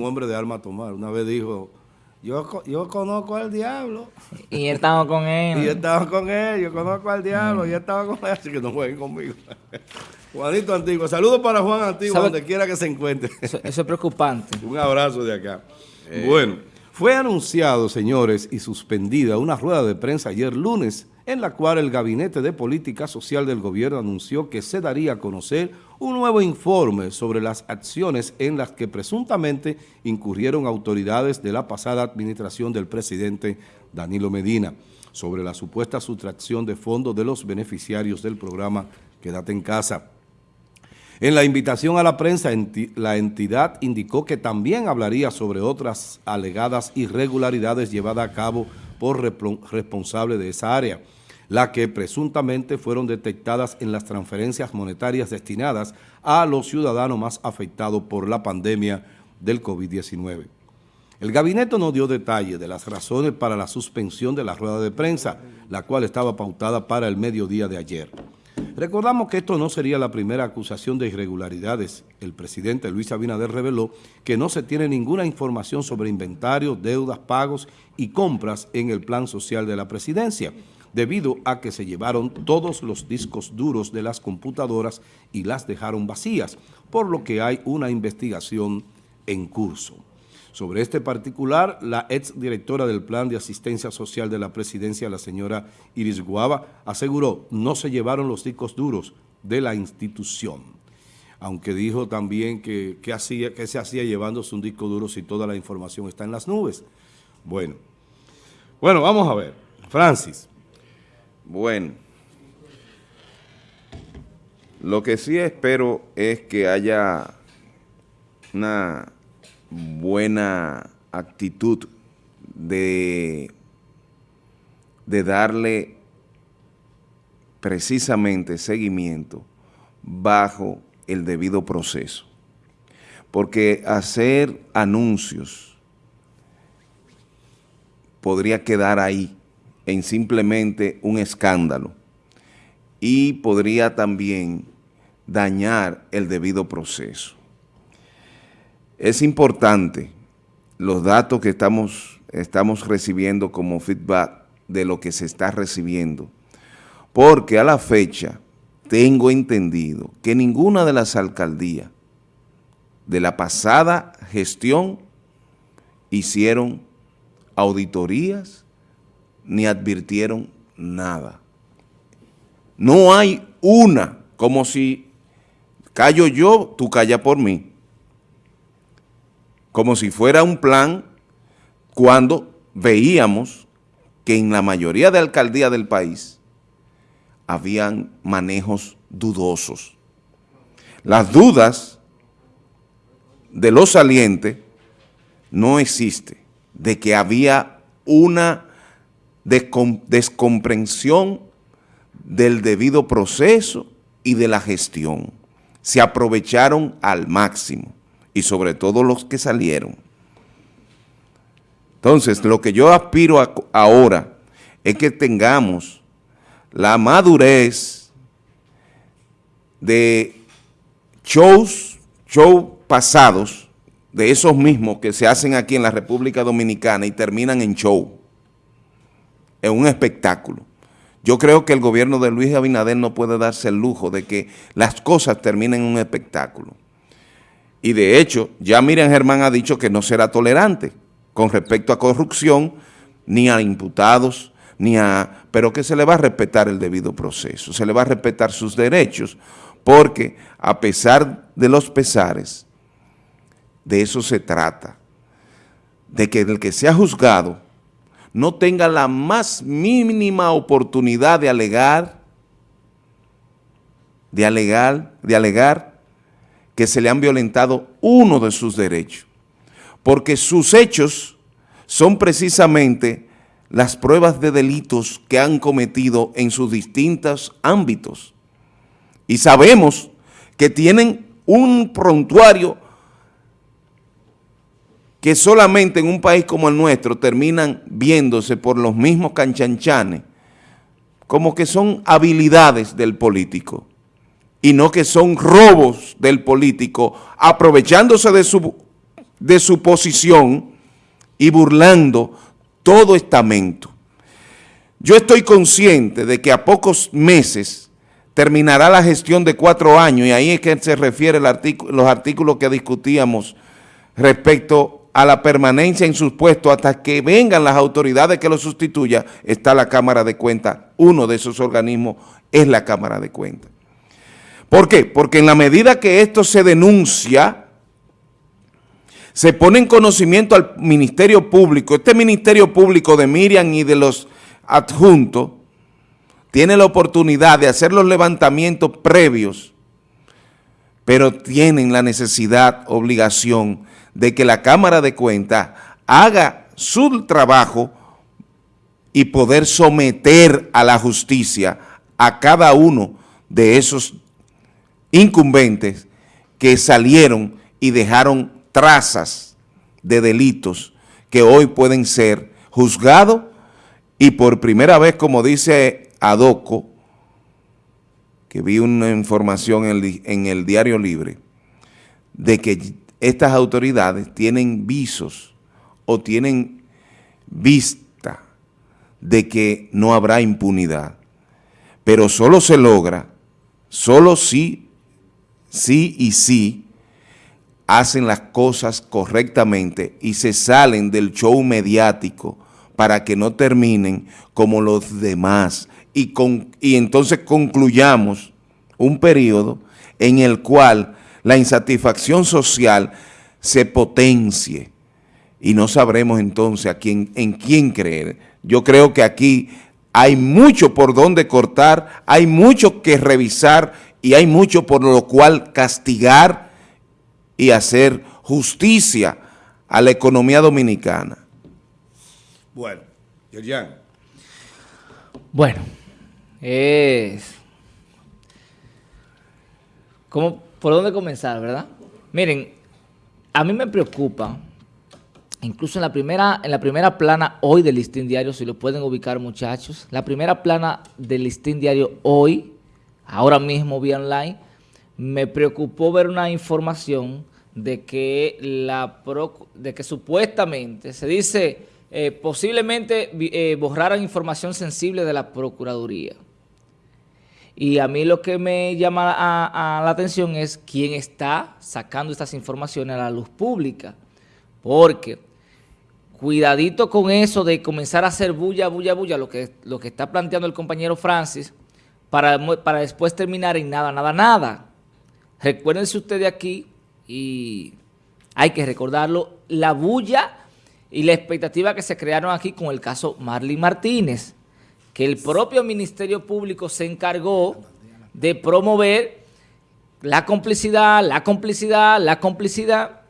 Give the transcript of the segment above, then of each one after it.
un hombre de alma a tomar. Una vez dijo, yo, yo conozco al diablo. Y él estaba con él. Y yo estaba con él, yo conozco al diablo, y él estaba con él, así que no jueguen conmigo. Juanito Antiguo, saludos para Juan Antiguo, donde quiera que se encuentre. Eso, es preocupante. un abrazo de acá. Eh. Bueno, fue anunciado, señores, y suspendida una rueda de prensa ayer lunes en la cual el Gabinete de Política Social del Gobierno anunció que se daría a conocer un nuevo informe sobre las acciones en las que presuntamente incurrieron autoridades de la pasada administración del presidente Danilo Medina sobre la supuesta sustracción de fondos de los beneficiarios del programa Quédate en Casa. En la invitación a la prensa, la entidad indicó que también hablaría sobre otras alegadas irregularidades llevadas a cabo por responsable de esa área las que presuntamente fueron detectadas en las transferencias monetarias destinadas a los ciudadanos más afectados por la pandemia del COVID-19. El gabinete no dio detalle de las razones para la suspensión de la rueda de prensa, la cual estaba pautada para el mediodía de ayer. Recordamos que esto no sería la primera acusación de irregularidades. El presidente Luis Abinader reveló que no se tiene ninguna información sobre inventarios, deudas, pagos y compras en el plan social de la presidencia debido a que se llevaron todos los discos duros de las computadoras y las dejaron vacías, por lo que hay una investigación en curso. Sobre este particular, la ex directora del Plan de Asistencia Social de la Presidencia, la señora Iris Guava, aseguró no se llevaron los discos duros de la institución. Aunque dijo también que, hacía, que se hacía llevándose un disco duro si toda la información está en las nubes. Bueno, bueno, vamos a ver. Francis, bueno, lo que sí espero es que haya una buena actitud de, de darle precisamente seguimiento bajo el debido proceso. Porque hacer anuncios podría quedar ahí en simplemente un escándalo y podría también dañar el debido proceso. Es importante los datos que estamos, estamos recibiendo como feedback de lo que se está recibiendo, porque a la fecha tengo entendido que ninguna de las alcaldías de la pasada gestión hicieron auditorías ni advirtieron nada. No hay una, como si callo yo, tú calla por mí. Como si fuera un plan cuando veíamos que en la mayoría de alcaldías del país habían manejos dudosos. Las dudas de los salientes no existe, de que había una descomprensión del debido proceso y de la gestión. Se aprovecharon al máximo y sobre todo los que salieron. Entonces, lo que yo aspiro ahora es que tengamos la madurez de shows, shows pasados, de esos mismos que se hacen aquí en la República Dominicana y terminan en show en un espectáculo. Yo creo que el gobierno de Luis Abinader no puede darse el lujo de que las cosas terminen en un espectáculo. Y de hecho, ya Miriam Germán ha dicho que no será tolerante con respecto a corrupción, ni a imputados, ni a... pero que se le va a respetar el debido proceso, se le va a respetar sus derechos, porque a pesar de los pesares, de eso se trata, de que el que sea juzgado no tenga la más mínima oportunidad de alegar, de alegar, de alegar que se le han violentado uno de sus derechos, porque sus hechos son precisamente las pruebas de delitos que han cometido en sus distintos ámbitos. Y sabemos que tienen un prontuario que solamente en un país como el nuestro terminan viéndose por los mismos canchanchanes, como que son habilidades del político y no que son robos del político aprovechándose de su de su posición y burlando todo estamento. Yo estoy consciente de que a pocos meses terminará la gestión de cuatro años y ahí es que se refiere los artículos que discutíamos respecto a la permanencia en sus puestos hasta que vengan las autoridades que lo sustituyan, está la Cámara de Cuentas. Uno de esos organismos es la Cámara de Cuentas. ¿Por qué? Porque en la medida que esto se denuncia, se pone en conocimiento al Ministerio Público, este Ministerio Público de Miriam y de los adjuntos, tiene la oportunidad de hacer los levantamientos previos, pero tienen la necesidad, obligación, de que la Cámara de Cuentas haga su trabajo y poder someter a la justicia a cada uno de esos incumbentes que salieron y dejaron trazas de delitos que hoy pueden ser juzgados y por primera vez, como dice Adoco, que vi una información en el, en el Diario Libre, de que estas autoridades tienen visos o tienen vista de que no habrá impunidad, pero solo se logra, solo si, sí y sí, hacen las cosas correctamente y se salen del show mediático para que no terminen como los demás y, con, y entonces concluyamos un periodo en el cual la insatisfacción social se potencie y no sabremos entonces a quién, en quién creer. Yo creo que aquí hay mucho por donde cortar, hay mucho que revisar y hay mucho por lo cual castigar y hacer justicia a la economía dominicana. Bueno, Yerjan. Bueno, es... ¿Cómo, ¿Por dónde comenzar, verdad? Miren, a mí me preocupa, incluso en la primera, en la primera plana hoy del listín diario, si lo pueden ubicar muchachos, la primera plana del listín diario hoy, ahora mismo vía online, me preocupó ver una información de que, la de que supuestamente se dice eh, posiblemente eh, borraran información sensible de la Procuraduría. Y a mí lo que me llama a, la atención es quién está sacando estas informaciones a la luz pública. Porque cuidadito con eso de comenzar a hacer bulla, bulla, bulla, lo que, lo que está planteando el compañero Francis, para, para después terminar en nada, nada, nada. Recuérdense ustedes aquí y hay que recordarlo, la bulla y la expectativa que se crearon aquí con el caso Marlene Martínez, que el propio Ministerio Público se encargó de promover la complicidad, la complicidad, la complicidad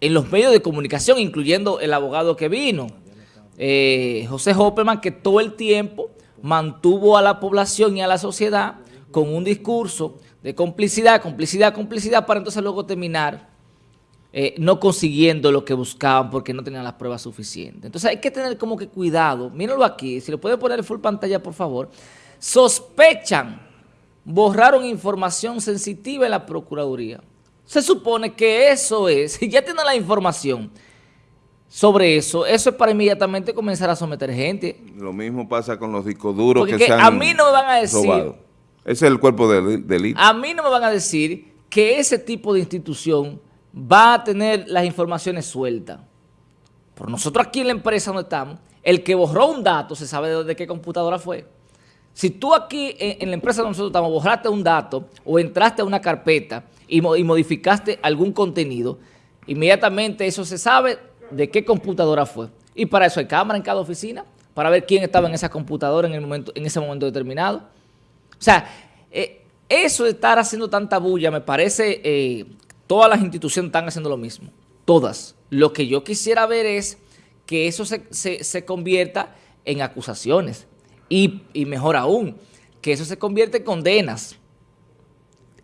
en los medios de comunicación, incluyendo el abogado que vino, eh, José Hopperman, que todo el tiempo mantuvo a la población y a la sociedad con un discurso de complicidad, complicidad, complicidad, para entonces luego terminar eh, no consiguiendo lo que buscaban porque no tenían las pruebas suficientes. Entonces hay que tener como que cuidado. Mírenlo aquí, si lo puede poner en full pantalla, por favor. Sospechan, borraron información sensitiva en la Procuraduría. Se supone que eso es, ya tienen la información sobre eso, eso es para inmediatamente comenzar a someter gente. Lo mismo pasa con los discos duros que, se han a mí no me van a decir... Ese es el cuerpo de delito. A mí no me van a decir que ese tipo de institución va a tener las informaciones sueltas. Por nosotros aquí en la empresa donde estamos, el que borró un dato se sabe de qué computadora fue. Si tú aquí en, la empresa donde nosotros estamos borraste un dato o entraste a una carpeta y, y modificaste algún contenido, inmediatamente eso se sabe de qué computadora fue. Y para eso hay cámara en cada oficina, para ver quién estaba en esa computadora en, el momento, en ese momento determinado. O sea, eh, eso de estar haciendo tanta bulla, me parece, eh, todas las instituciones están haciendo lo mismo, todas. Lo que yo quisiera ver es que eso se, convierta en acusaciones y, mejor aún, que eso se convierta en condenas.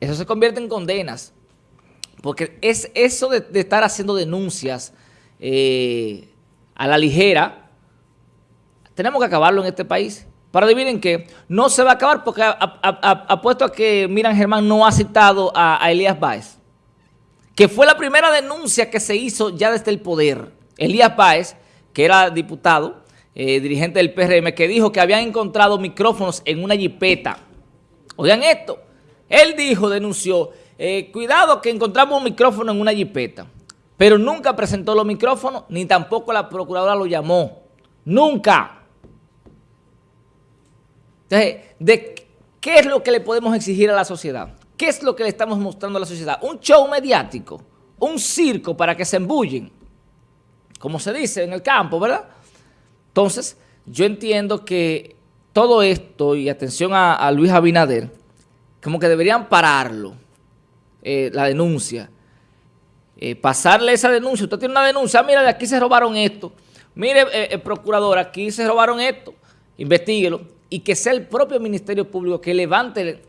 Eso se convierte en condenas. Porque es eso de, estar haciendo denuncias eh, a la ligera, tenemos que acabarlo en este país. Pero adivinen que no se va a acabar porque apuesto a, que Miran Germán no ha citado a, Elías Báez, que fue la primera denuncia que se hizo ya desde el poder. Elías Páez, que era diputado, eh, dirigente del PRM, que dijo que habían encontrado micrófonos en una jipeta. Oigan esto, él dijo, denunció, eh, cuidado que encontramos un micrófono en una jipeta, pero nunca presentó los micrófonos, ni tampoco la procuradora lo llamó. Nunca. Entonces, ¿de ¿qué es lo que le podemos exigir a la sociedad? ¿Qué es lo que le estamos mostrando a la sociedad? Un show mediático, un circo para que se embullen, como se dice en el campo, ¿verdad? Entonces, yo entiendo que todo esto, y atención a, Luis Abinader, como que deberían pararlo, eh, la denuncia, eh, pasarle esa denuncia. Usted tiene una denuncia, ah, mira, de aquí se robaron esto. Mire, eh, el procurador, aquí se robaron esto. Investíguelo. Y que sea el propio Ministerio Público que levante,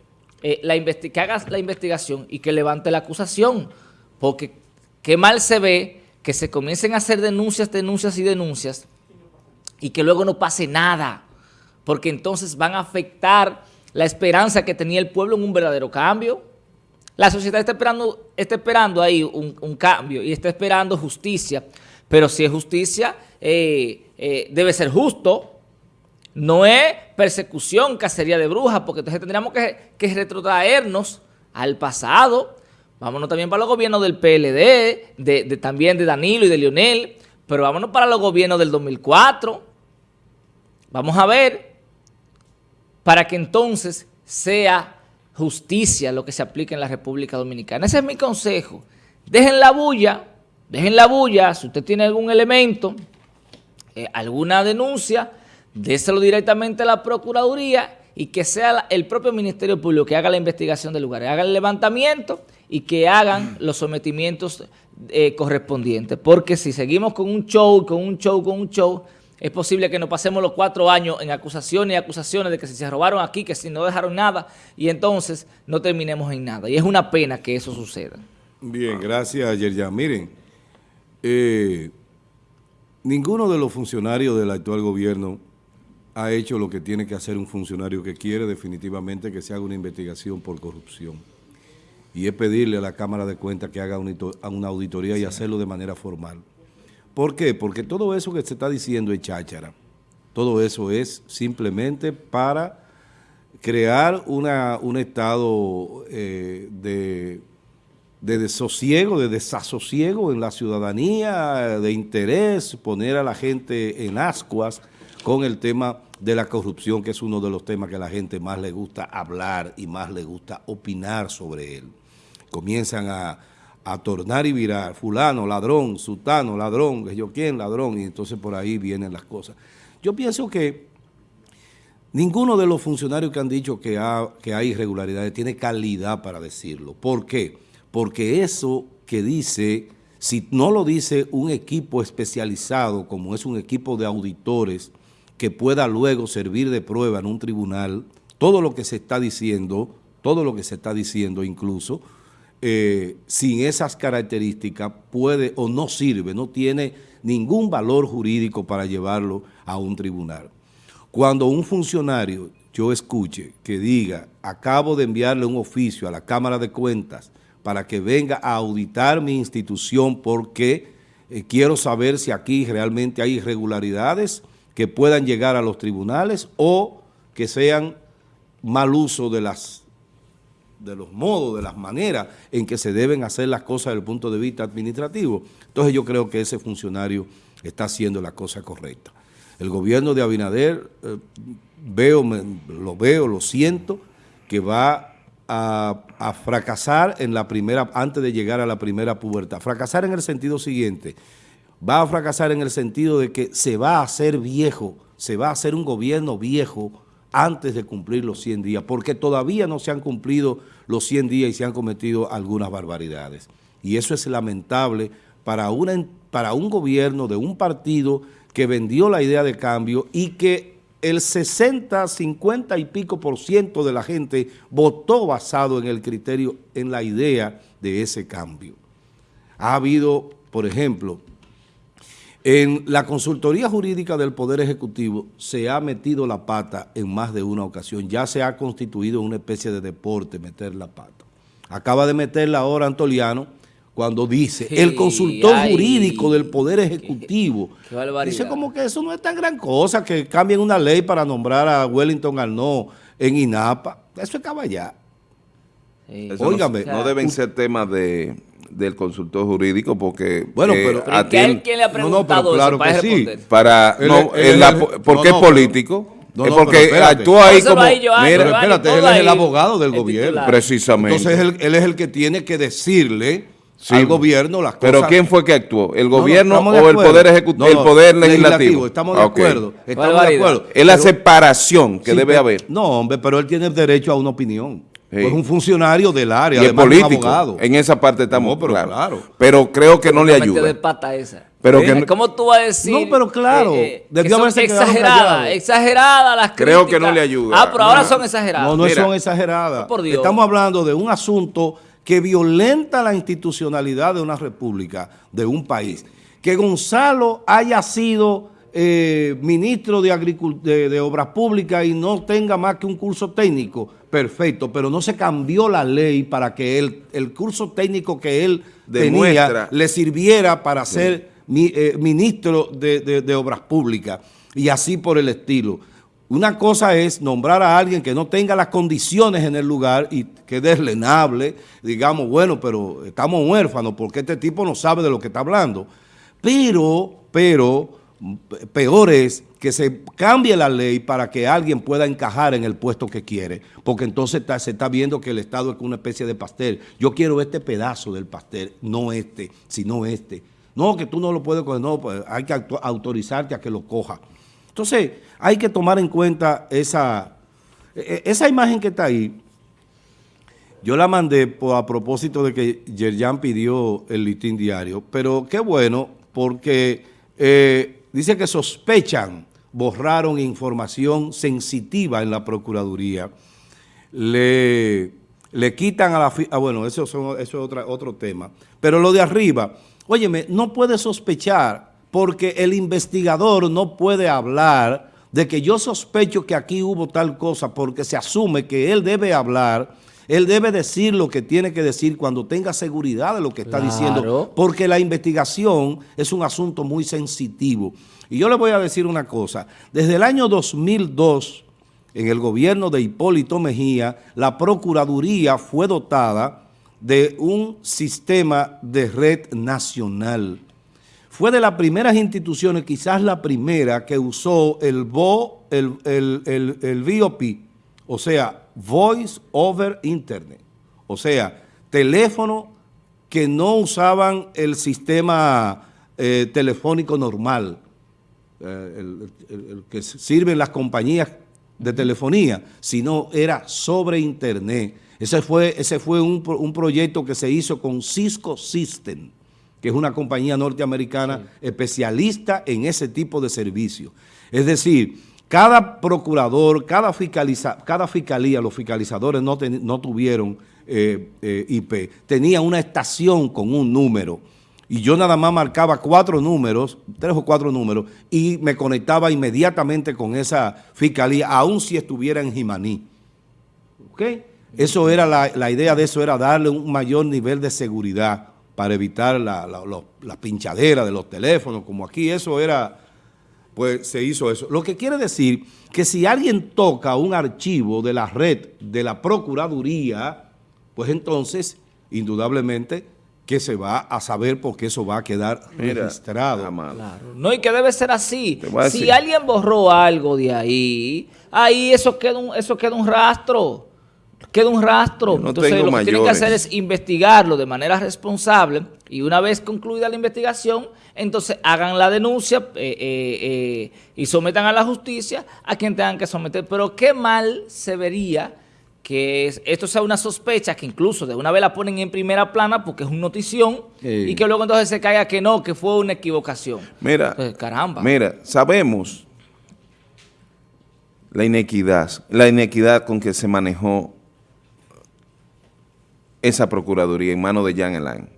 la que haga la investigación y que levante la acusación. Porque qué mal se ve que se comiencen a hacer denuncias, denuncias y denuncias y que luego no pase nada, porque entonces van a afectar la esperanza que tenía el pueblo en un verdadero cambio. La sociedad está esperando, está esperando ahí un, cambio y está esperando justicia, pero si es justicia, eh, eh, debe ser justo, no es persecución, cacería de brujas, porque entonces tendríamos que, retrotraernos al pasado, vámonos también para los gobiernos del PLD, también de Danilo y de Lionel, pero vámonos para los gobiernos del 2004, Vamos a ver para que entonces sea justicia lo que se aplique en la República Dominicana. Ese es mi consejo. Dejen la bulla, dejen la bulla, si usted tiene algún elemento, eh, alguna denuncia, déselo directamente a la Procuraduría y que sea el propio Ministerio Público que haga la investigación del lugar, haga el levantamiento y que hagan los sometimientos eh, correspondientes. Porque si seguimos con un show, con un show, con un show, es posible que nos pasemos los cuatro años en acusaciones y acusaciones de que si se robaron aquí, que si no dejaron nada, y entonces no terminemos en nada. Y es una pena que eso suceda. Bien, gracias, Yerjan. Miren, eh, ninguno de los funcionarios del actual gobierno ha hecho lo que tiene que hacer un funcionario que quiere definitivamente que se haga una investigación por corrupción. Y es pedirle a la Cámara de Cuentas que haga una auditoría y hacerlo de manera formal. ¿Por qué? Porque todo eso que se está diciendo es cháchara. Todo eso es simplemente para crear una, un estado eh, de, de desosiego, de desasosiego en la ciudadanía, de interés, poner a la gente en ascuas con el tema de la corrupción, que es uno de los temas que a la gente más le gusta hablar y más le gusta opinar sobre él. Comienzan a a tornar y virar, fulano, ladrón, sultano, ladrón, yo quién, ladrón, y entonces por ahí vienen las cosas. Yo pienso que ninguno de los funcionarios que han dicho que, que hay irregularidades tiene calidad para decirlo. ¿Por qué? Porque eso que dice, si no lo dice un equipo especializado, como es un equipo de auditores, que pueda luego servir de prueba en un tribunal, todo lo que se está diciendo, todo lo que se está diciendo incluso, eh, sin esas características puede o no sirve, no tiene ningún valor jurídico para llevarlo a un tribunal. Cuando un funcionario, yo escuche, que diga, acabo de enviarle un oficio a la Cámara de Cuentas para que venga a auditar mi institución porque eh, quiero saber si aquí realmente hay irregularidades que puedan llegar a los tribunales o que sean mal uso de las de los modos, de las maneras en que se deben hacer las cosas desde el punto de vista administrativo. Entonces yo creo que ese funcionario está haciendo la cosa correcta. El gobierno de Abinader, eh, veo, lo veo, lo siento, que va a, a, fracasar en la primera, antes de llegar a la primera pubertad. Fracasar en el sentido siguiente, va a fracasar en el sentido de que se va a hacer viejo, se va a hacer un gobierno viejo, antes de cumplir los 100 días, porque todavía no se han cumplido los 100 días y se han cometido algunas barbaridades. Y eso es lamentable para, una, para un gobierno de un partido que vendió la idea de cambio y que el 60, 50 y pico por ciento de la gente votó basado en el criterio, en la idea de ese cambio. Ha habido, por ejemplo, en la consultoría jurídica del Poder Ejecutivo se ha metido la pata en más de una ocasión. Ya se ha constituido una especie de deporte meter la pata. Acaba de meterla ahora Antoliano cuando dice Sí, el consultor ay, jurídico del Poder Ejecutivo. qué barbaridad. dice como que eso no es tan gran cosa, que cambien una ley para nombrar a Wellington Arnaud en INAPA. Eso es caballar. Sí. No- no, deben ser temas de, del consultor jurídico porque Bueno, eh, pero- Pero ¿y a qué a ti- él quién le ha No, no, pero preguntado claro eso para que sí. para Él no, él la porque no, es no, político no, es porque pero actúa ahí como ahí, Joan, mira, Joan, espérate, él es el abogado del el gobierno. titular. precisamente Entonces él, él es el que tiene que decirle Sí. al gobierno las cosas. pero quién fue que actuó el No, no, gobierno o el poder ejecutivo No, el poder legislativo, Estamos de Ah, ok. acuerdo. Estamos de acuerdo. es la Pero- separación que sí, debe pero- haber No, hombre, pero él tiene derecho a una opinión. Sí. Es un funcionario del área, y es además un político abogado. en esa parte estamos No, pero claro. pero creo que no le de ayuda pata esa. Pero Eh, que no- ¿Cómo tú vas a decir? No, pero claro, que son exageradas, callado. exageradas las Creo que críticas. no le ayuda. Ah, pero ahora No. son exageradas. No, no Mira. son exageradas. Oh, por Dios. Estamos hablando de un asunto que violenta la institucionalidad de una república, de un país. Que Gonzalo haya sido eh, ministro de, Agricul- de, de Obras Públicas y no tenga más que un curso técnico, perfecto, pero no se cambió la ley para que el curso técnico que él Demuestra. tenía le sirviera para ser mi- eh, ministro de, de- de Obras Públicas y así por el estilo. Una cosa es nombrar a alguien que no tenga las condiciones en el lugar y que es deslenable, digamos, bueno, pero estamos huérfanos porque este tipo no sabe de lo que está hablando. Pero, pero, peor es que se cambie la ley para que alguien pueda encajar en el puesto que quiere, porque entonces se está viendo que el Estado es una especie de pastel. Yo quiero este pedazo del pastel, no este, sino este. No, que tú no lo puedes coger, no, pues hay que auto- autorizarte a que lo coja. Entonces, hay que tomar en cuenta esa, e- esa imagen que está ahí. Yo la mandé a propósito de que Yerjan pidió el listín diario, pero qué bueno, porque eh, dice que sospechan, borraron información sensitiva en la Procuraduría. Le, le quitan a la... Ah, bueno, eso, es otro tema. Pero lo de arriba, óyeme, no puede sospechar porque el investigador no puede hablar de que yo sospecho que aquí hubo tal cosa porque se asume que él debe hablar, él debe decir lo que tiene que decir cuando tenga seguridad de lo que está Claro. diciendo, porque la investigación es un asunto muy sensitivo. Y yo le voy a decir una cosa, desde el año 2002, en el gobierno de Hipólito Mejía, la Procuraduría fue dotada de un sistema de red nacional. Fue de las primeras instituciones, quizás la primera, que usó el, VO, el, el, el, el VOP, o sea, Voice over Internet. O sea, teléfono que no usaban el sistema eh, telefónico normal, eh, el, el- el que sirven las compañías de telefonía, sino era sobre internet. Ese fue, ese fue un, un proyecto que se hizo con Cisco System, que es una compañía norteamericana especialista en ese tipo de servicios. Es decir, cada procurador, cada, fiscaliza, cada fiscalía, los fiscalizadores no, ten- no tuvieron eh, eh, IP, tenía una estación con un número y yo nada más marcaba cuatro números, tres o cuatro números, y me conectaba inmediatamente con esa fiscalía, aun si estuviera en Jimaní. ¿Ok? Eso era la, idea de eso era darle un mayor nivel de seguridad para evitar la, la, la pinchadera de los teléfonos, como aquí eso era, pues se hizo eso. Lo que quiere decir que si alguien toca un archivo de la red de la Procuraduría, pues entonces, indudablemente, que se va a saber porque eso va a quedar Mira, registrado. Claro. No, y que debe ser así. Si alguien borró algo de ahí, ahí eso queda un, eso queda un rastro. Queda un rastro. No Entonces lo que tienen que hacer es investigarlo de manera responsable y una vez concluida la investigación, entonces hagan la denuncia eh, eh, eh, y sometan a la justicia a quien tengan que someter. Pero qué mal se vería que es- esto sea una sospecha que incluso de una vez la ponen en primera plana porque es una notición Sí. y que luego entonces se caiga que no, que fue una equivocación. Mira, Entonces, caramba. mira, sabemos la inequidad, la inequidad con que se manejó esa procuraduría en manos de Jan Alain.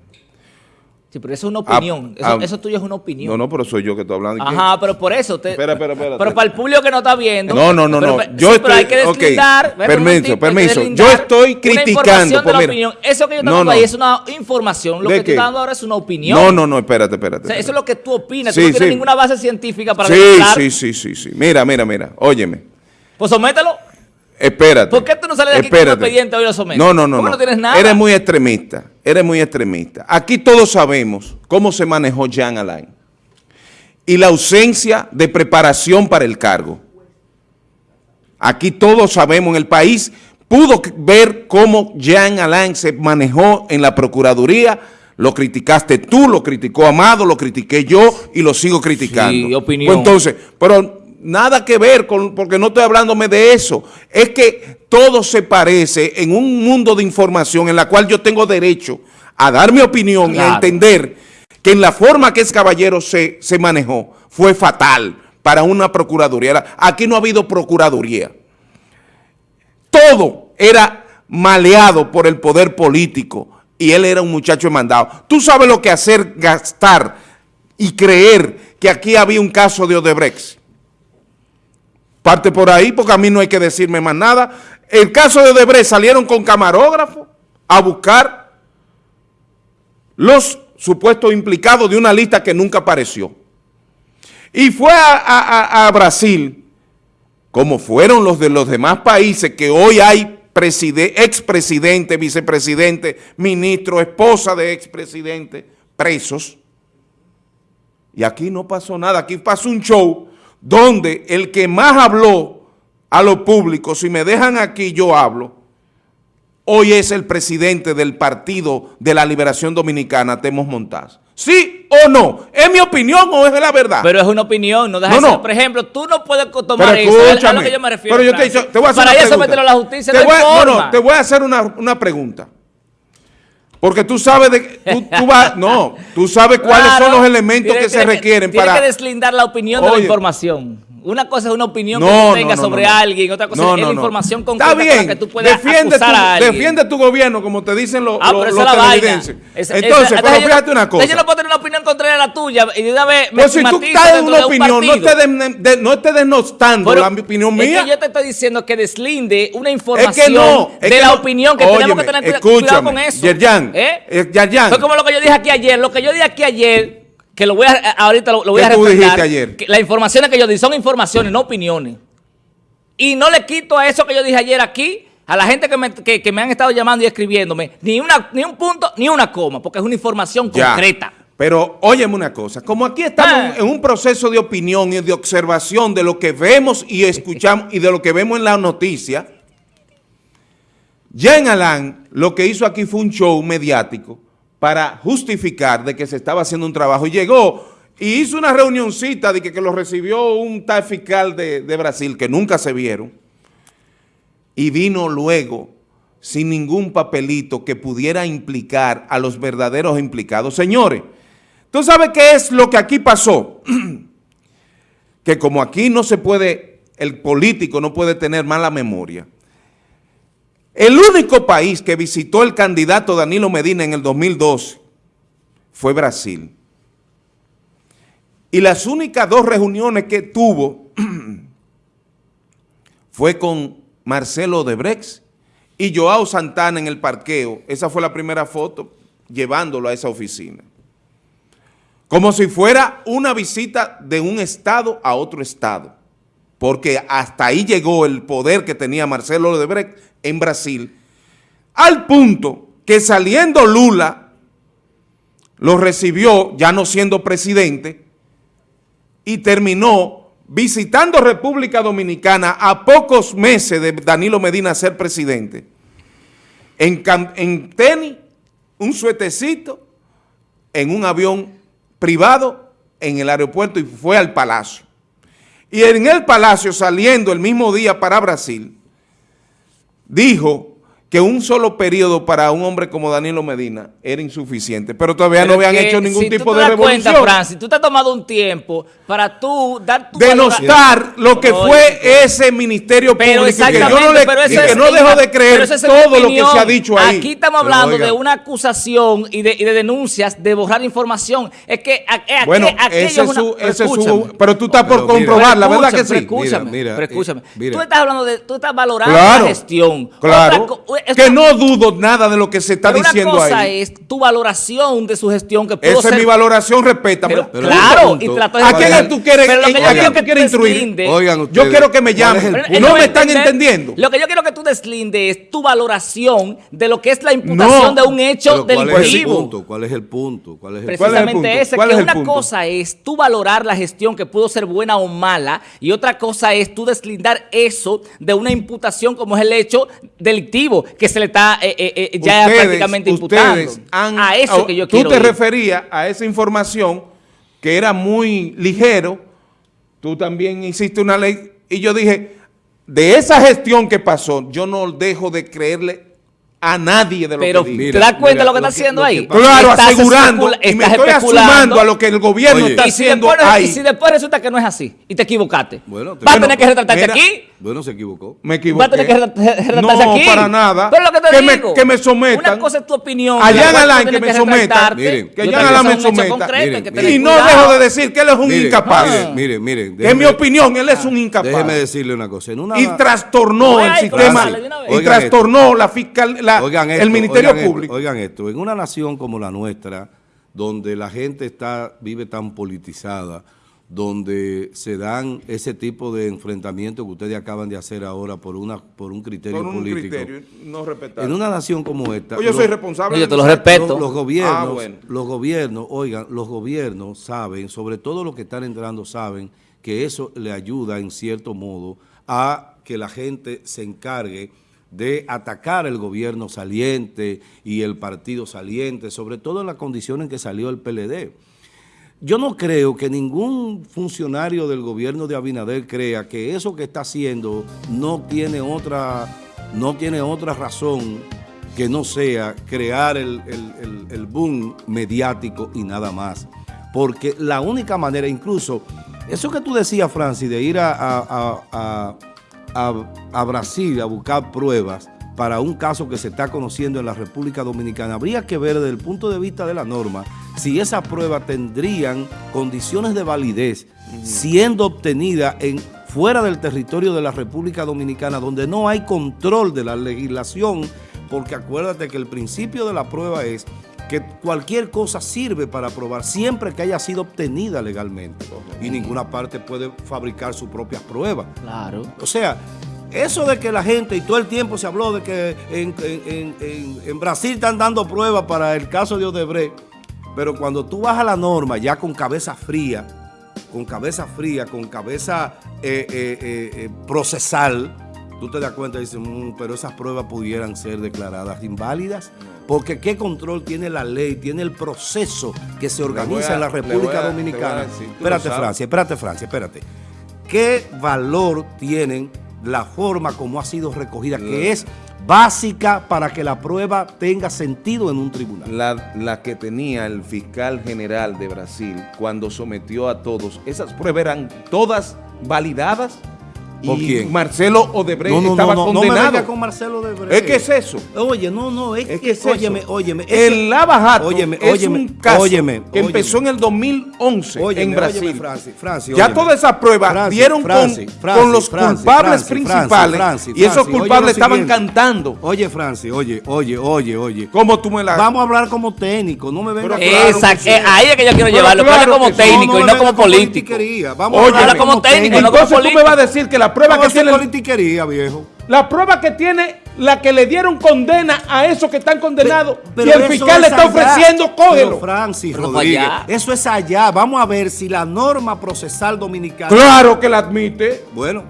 Sí, pero eso es una opinión. Ah, eso, ah, eso tuyo es una opinión. No, no, pero soy yo que estoy hablando. Ajá, pero por eso. Te, Espera, espera, espera. Pero para el público que no está viendo. No, no, no, pero- no. pero- Yo sí, estoy. pero hay que deslindar. Permiso, permiso. Yo estoy una criticando. de pues la mira. opinión. Eso que yo estoy No, dando no. ahí es una información. Lo ¿De que tú estás dando ahora es una opinión. No, no, no, espérate, espérate. O sea, eso es lo que tú opinas. Sí, tú no tienes sí. ninguna base científica para Sí, sí, sí, sí, sí. Mira, mira, mira. Óyeme. Pues somételo. Espérate. ¿Por qué tú no sales de aquí con un expediente hoy lo sometes? No, no, no. ¿Por qué no tienes nada? Eres muy extremista. Eres muy extremista. Aquí todos sabemos cómo se manejó Jean Alain. Y la ausencia de preparación para el cargo. Aquí todos sabemos, en el país pudo ver cómo Jean Alain se manejó en la Procuraduría. Lo criticaste tú, lo criticó Amado, lo critiqué yo y lo sigo criticando. Sí, opinión. Pues entonces, pero nada que ver con, porque no estoy hablándome de eso. Es que todo se parece en un mundo de información en la cual yo tengo derecho a dar mi opinión y a entender que en la forma que ese caballero se, se manejó fue fatal para una procuraduría. Aquí no ha habido procuraduría. Todo era maleado por el poder político y él era un muchacho mandado. Tú sabes lo que hacer gastar y creer que aquí había un caso de Odebrecht. Parte por ahí porque a mí no hay que decirme más nada. El caso de Odebrecht salieron con camarógrafo a buscar los supuestos implicados de una lista que nunca apareció. Y fue a, a- Brasil, como fueron los de los demás países, que hoy hay preside- expresidente, vicepresidente, ministro, esposa de expresidente, presos. Y aquí no pasó nada, aquí pasó un show donde el que más habló a lo público, si me dejan aquí yo hablo, hoy es el presidente del Partido de la Liberación Dominicana, Temos Montaz. ¿Sí o no? ¿Es mi opinión o es la verdad? Pero es una opinión, no deja No, ser- no. Por ejemplo, tú no puedes tomar Pero eso, es a lo que yo me refiero. Pero yo te, voy a hacer Para una eso meterlo a la justicia, Te no voy hay a- no, forma. no, te voy a hacer una, una pregunta. Porque tú sabes de tú, tú vas, no, tú sabes cuáles son los elementos que se requieren tiene para que deslindar la opinión de la información. Una cosa es una opinión que No, tú tengas no, sobre alguien, otra cosa es la información concreta bien, la que tú puedas defiende acusar tu, a alguien. defiende tu gobierno como te dicen los, Ah, los- pero los es la. Esa- entonces, esa- pero yo no- fíjate una cosa. Yo no puedo tener una opinión contraria a la tuya y de una vez me Pues si tú estás en una de un opinión, no estés, de- de- no estés denostando Pero la opinión es mía. que yo te estoy diciendo que deslinde una Es información que no, es de que la no. opinión que tenemos que tener cuidado con eso. Yerjan, ¿Eh? Yerjan. Fue como lo que yo dije aquí ayer. Lo que yo dije aquí ayer, que lo voy a, ahorita lo, lo voy ¿Qué a tú dijiste ayer? que las informaciones que yo di son informaciones, no opiniones. Y no le quito a eso que yo dije ayer aquí, a la gente que me, que- que me han estado llamando y escribiéndome, ni, una, ni un punto, ni una coma, porque es una información Ya. concreta. Pero óyeme una cosa, como aquí estamos Ah. en un proceso de opinión y de observación de lo que vemos y escuchamos y de lo que vemos en la noticia, Jean Alain lo que hizo aquí fue un show mediático para justificar de que se estaba haciendo un trabajo y llegó y hizo una reunioncita de que, que lo recibió un tal fiscal de, de Brasil que nunca se vieron y vino luego sin ningún papelito que pudiera implicar a los verdaderos implicados. Señores, ¿tú sabes qué es lo que aquí pasó? que como aquí no se puede, el político no puede tener mala memoria. El único país que visitó el candidato Danilo Medina en el 2012 fue Brasil. Y las únicas dos reuniones que tuvo fue con Marcelo Debrex y Joao Santana en el parqueo. Esa fue la primera foto llevándolo a esa oficina. Como si fuera una visita de un estado a otro estado. Porque hasta ahí llegó el poder que tenía Marcelo Debrecht en Brasil, al punto que saliendo Lula lo recibió, ya no siendo presidente, y terminó visitando República Dominicana a pocos meses de Danilo Medina ser presidente, en, tenis, un suetecito, en un avión privado en el aeropuerto y fue al palacio. Y en el palacio, saliendo el mismo día para Brasil, dijo que un solo periodo para un hombre como Danilo Medina era insuficiente, pero todavía Pero no habían hecho ningún si tipo te de das revolución. Cuenta, Francis, tú te has tomado un tiempo para tú dar tu denostar lo que fue ese ministerio Pero público que yo exactamente, no, le- pero y que es- no dejo de creer es todo lo que se ha dicho ahí. Aquí estamos hablando de una acusación y de, y de denuncias de borrar información. Es que a- a- Bueno, ese es una- su, pero ese su- pero tú estás por comprobarla, ¿verdad que escúchame, sí? pero Escúchame, Mira, mira, pero escúchame. eh, mira. Tú estás hablando de, tú estás valorando Claro, la gestión. claro, Otra que no dudo nada de lo que se está pero diciendo una cosa ahí. es tu valoración de su gestión que pudo Esa ser es mi valoración, respétame. Pero, Pero claro, punto, y trató ¿A quién Oigan, tú quieres, Pero lo que yo a quién quiero tú que instruir? Oigan Yo quiero que me ¿cuál llamen. punto? no me están entender- entendiendo. Lo que yo quiero que tú deslindes es tu valoración de lo que es la imputación No, de un hecho Pero ¿Cuál es el delictivo. punto? ¿Cuál es el punto? ¿Cuál es el ¿Cuál es el Precisamente punto? ese, ¿Cuál que es el una punto? cosa es tú valorar la gestión que pudo ser buena o mala y otra cosa es tú deslindar eso de una imputación como es el hecho delictivo que se le está eh, eh, eh, ya Ustedes- prácticamente imputando. ustedes han- a eso que yo Tú quiero te ir. referías a esa información que era muy ligero. Tú también hiciste una ley y yo dije, de esa gestión que pasó, yo no dejo de creerle a nadie de lo Pero que ¿te digo. Mira, das cuenta mira, de lo que está haciendo ahí? Claro, Estás asegurando, y me estoy especulando. asumando a lo que el gobierno Oye. está y si, haciendo después, ahí. y si después resulta que no es así y te equivocaste, Bueno, te- vas a bueno, tener que retratarte mira, aquí. Bueno, se equivocó. Me equivoqué. Va a tener que re- re- retratarse no, aquí. para nada. Pero lo que te me, digo. que me sometan. Una cosa es tu opinión. Allá en tú que me sometan. Miren, que allá en me es sometan. Y no dejo de decir que él es un Miren, incapaz. Miren, miren, miren. en mi opinión, él es un incapaz. Déjeme decirle una cosa. En una, y trastornó el sistema y trastornó la fiscal la- Oigan esto, el ministerio oigan esto, público oigan esto, en una nación como la nuestra, donde la gente está vive tan politizada, donde se dan ese tipo de enfrentamientos que ustedes acaban de hacer ahora por una por un criterio por un político. criterio no respetable En una nación como esta, Pues yo los- soy responsable yo te lo respeto. los, los gobiernos, Ah, bueno. los gobiernos, oigan, los gobiernos saben, sobre todo los que están entrando saben que eso le ayuda en cierto modo a que la gente se encargue de atacar el gobierno saliente y el partido saliente, sobre todo en las condiciones en que salió el PLD. Yo no creo que ningún funcionario del gobierno de Abinader crea que eso que está haciendo no tiene otra, no tiene otra razón que no sea crear el, el- el- boom mediático y nada más. Porque la única manera, incluso, eso que tú decías, Francis, de ir a- a- a- a Brasil a buscar pruebas para un caso que se está conociendo en la República Dominicana, habría que ver desde el punto de vista de la norma si esas pruebas tendrían condiciones de validez siendo obtenidas en, fuera del territorio de la República Dominicana, donde no hay control de la legislación, porque acuérdate que el principio de la prueba es que cualquier cosa sirve para probar siempre que haya sido obtenida legalmente. Y ninguna parte puede fabricar sus propias pruebas. Claro. O sea, eso de que la gente, y todo el tiempo se habló de que en, en- en- en- Brasil están dando pruebas para el caso de Odebrecht, pero cuando tú vas a la norma ya con cabeza fría, con cabeza fría, con cabeza eh, eh, eh, procesal, tú te das cuenta y dices, "Mm, pero esas pruebas pudieran ser declaradas inválidas. Porque qué control tiene la ley, tiene el proceso que se organiza a- en la República a Dominicana. decir, espérate. Francia, espérate, Francia, espérate. ¿Qué valor tienen la forma como ha sido recogida, que es básica para que la prueba tenga sentido en un tribunal? la, la que tenía el fiscal general de Brasil cuando sometió a todos, esas pruebas eran todas validadas ¿Por y quién? Marcelo Odebrecht No, no, estaba no, no, no me condenado. venga con Marcelo de Brecht. ¿Es que es eso? Oye, no, no, es, Es que, que es óyeme, eso. óyeme. es el Lava Jato óyeme, es óyeme, un caso óyeme, que óyeme. empezó en el 2011 Óyeme, en Brasil. óyeme, Francis, Francis, ya óyeme. todas esas pruebas Francis, dieron Francis, con, Francis, con los Francis, culpables Francis, principales Francis, y esos culpables estaban siguiente. cantando. Oye, Francis, oye, oye, oye, oye. ¿Cómo tú me la...? Vamos a hablar como técnico, no me venga Pero claro Exacto. que sí. Eh, ahí es que yo quiero llevarlo. como técnico y me no como político. Vamos Oye, a hablar como técnico, no como Entonces tú político. me vas a decir que la prueba Vamos a que tiene... politiquería, viejo. La prueba que tiene la que le dieron condena a esos que están condenados Pero y el fiscal le es está allá. ofreciendo, Pero cógelo. Francis Pero Rodríguez, allá. eso es allá. Vamos a ver si la norma procesal dominicana... Claro que la admite. Bueno,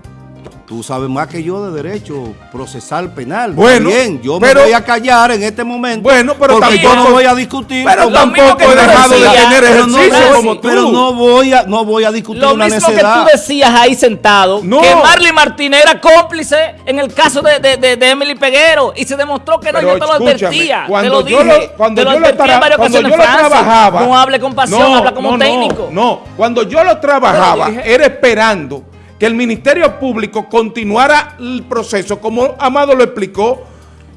Tú sabes más que yo de derecho procesal penal. Bueno, Bien, yo pero- me voy a callar en este momento. Bueno, pero porque yo tampoco- no voy a discutir. Pero tampoco que he dejado de tener pero no, ejercicio pero- como tú. pero no voy a, no voy a discutir Lo una mismo que necedad. tú decías ahí sentado, No. que Marley Martínez era cómplice en el caso de, de, de- de Emily Peguero y se demostró que no, Pero yo te lo advertía. cuando te yo lo dije, lo- cuando te lo yo lo en cuando ocasiones, yo lo trabajaba, No hable con pasión, no, habla como no, no, técnico. No, cuando yo lo trabajaba, era esperando que el Ministerio Público continuara el proceso, como Amado lo explicó,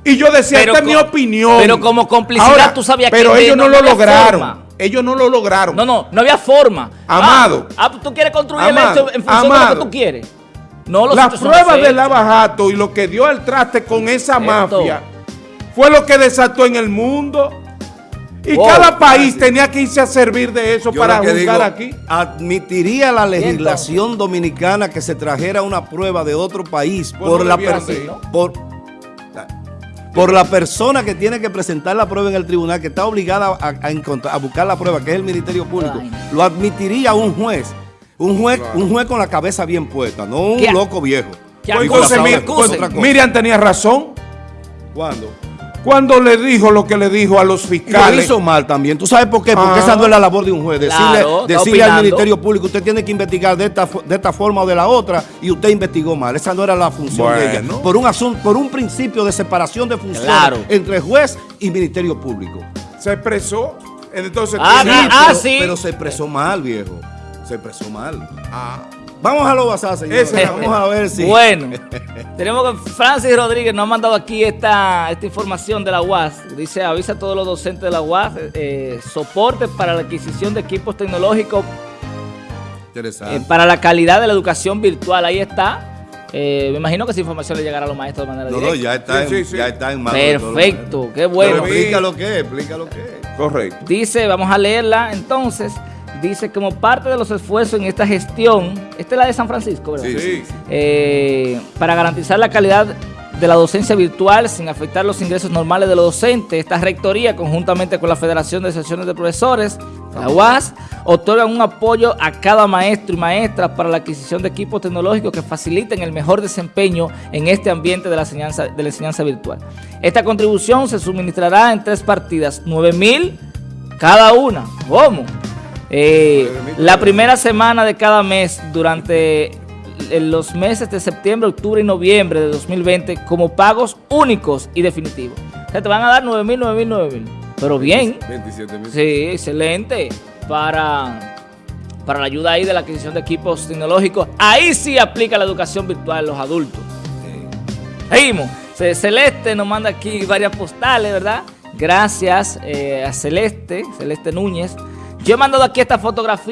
y yo decía, Pero esta es mi opinión. pero como complicidad tú sabías que Pero ellos no, no lo lograron. forma. Ellos no lo lograron. No, no, no había forma. Amado. Ah, ah, tú quieres construir Amado, el hecho en función de lo Amado. que tú quieres. No, los Las pruebas los de hechos. Lavajato y lo que dio al traste con esa Esto. mafia fue lo que desató en el mundo. Y Wow, cada país tenía que irse a servir de eso Yo para juzgar digo, aquí. Admitiría la legislación dominicana que se trajera una prueba de otro país por la por por la persona que tiene que presentar la prueba en el tribunal, que está obligada a, a encontrar- a buscar la prueba, que es el Ministerio Público, Ay. lo admitiría un juez. Un juez, un juez con la cabeza bien puesta, no un loco viejo. Pues entonces. Miriam tenía razón ¿Cuándo? Cuando le dijo lo que le dijo a los Y lo fiscales. hizo mal también. ¿Tú sabes por qué? Porque Ah. esa no es la labor de un juez. Decirle, Claro, decirle al. Ministerio Público, usted tiene que investigar de esta, fo- de esta forma o de la otra, y usted investigó mal. Esa no era la función de ella. Bueno. Por un asunto, por un principio de separación de funciones Claro. entre juez y Ministerio Público. Se expresó. Entonces, Ah, sí, ah, pero, sí. pero se expresó mal, viejo. Se expresó mal. Ah. Vamos a lo basado, señores. Vamos a ver si. Bueno, tenemos que Francis Rodríguez nos ha mandado aquí esta, esta información de la UAS. Dice, avisa a todos los docentes de la UAS, eh, soporte para la adquisición de equipos tecnológicos Interesante. eh, para la calidad de la educación virtual. Ahí está. Eh, me imagino que esa información le llegará a los maestros de manera no, no, directa. ya está, Sí, en, sí, sí. ya está en manos de todos los Perfecto, qué bueno. Pero explica lo que es, explica lo que es. Correcto. Dice, vamos a leerla entonces. Dice, como parte de los esfuerzos en esta gestión, esta es la de San Francisco, ¿verdad? Sí, Sí. Eh, para garantizar la calidad de la docencia virtual sin afectar los ingresos normales de los docentes, esta rectoría, conjuntamente con la Federación de Asociaciones de Profesores, la UAS, otorgan un apoyo a cada maestro y maestra para la adquisición de equipos tecnológicos que faciliten el mejor desempeño en este ambiente de la enseñanza, de la enseñanza virtual. Esta contribución se suministrará en tres partidas, 9 mil cada una. ¿Cómo? Eh, la primera semana de cada mes durante los meses de septiembre, octubre y noviembre de 2020 como pagos únicos y definitivos. O sea, te van a dar 9 mil, 9 mil, 9 mil. Pero bien, 27 mil. sí, excelente para, para la ayuda ahí de la adquisición de equipos tecnológicos. Ahí sí aplica la educación virtual en los adultos. Seguimos. Ce- Celeste nos manda aquí varias postales, ¿verdad? Gracias eh, a Celeste, Celeste Núñez. Yo he mandado aquí esta fotografía.